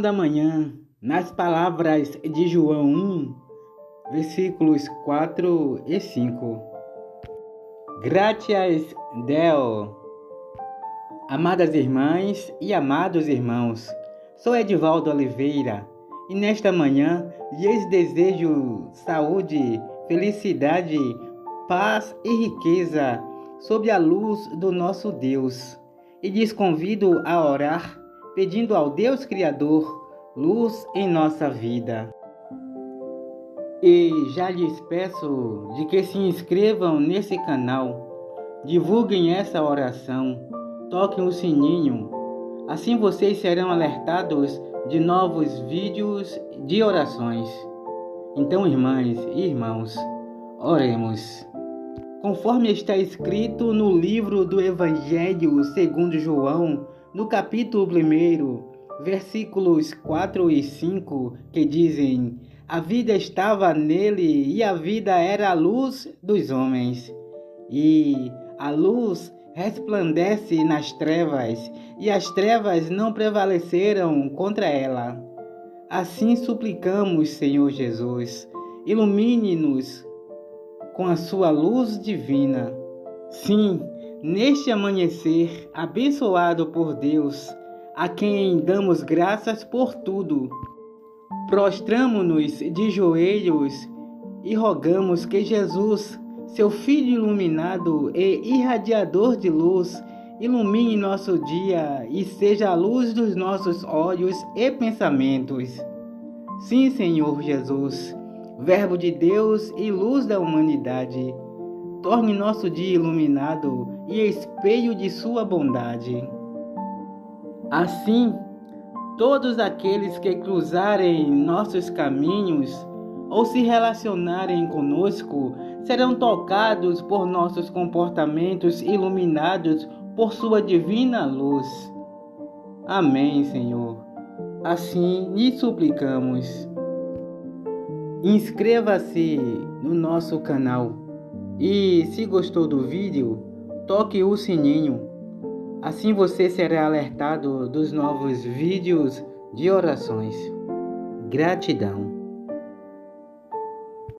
Da manhã, nas palavras de João 1, versículos 4 e 5. Gratias Deo. Amadas irmãs e amados irmãos, sou Edivaldo Oliveira e nesta manhã lhes desejo saúde, felicidade, paz e riqueza sob a luz do nosso Deus e lhes convido a orar pedindo ao Deus Criador luz em nossa vida. E já lhes peço de que se inscrevam nesse canal, divulguem essa oração, toquem o sininho, assim vocês serão alertados de novos vídeos de orações. Então, irmãs e irmãos, oremos. Conforme está escrito no livro do Evangelho segundo João, no capítulo 1, versículos 4 e 5, que dizem: A vida estava nele e a vida era a luz dos homens. E a luz resplandece nas trevas, e as trevas não prevaleceram contra ela. Assim suplicamos, Senhor Jesus, ilumine-nos com a sua luz divina. Sim, Neste amanhecer abençoado por Deus, a quem damos graças por tudo, prostramo-nos de joelhos e rogamos que Jesus, seu Filho iluminado e irradiador de luz, ilumine nosso dia e seja a luz dos nossos olhos e pensamentos. Sim, Senhor Jesus, Verbo de Deus e luz da humanidade torne nosso dia iluminado e espelho de Sua bondade. Assim, todos aqueles que cruzarem nossos caminhos ou se relacionarem conosco serão tocados por nossos comportamentos iluminados por Sua divina luz. Amém, Senhor. Assim lhe suplicamos. Inscreva-se no nosso canal e se gostou do vídeo, toque o sininho. Assim você será alertado dos novos vídeos de orações. Gratidão.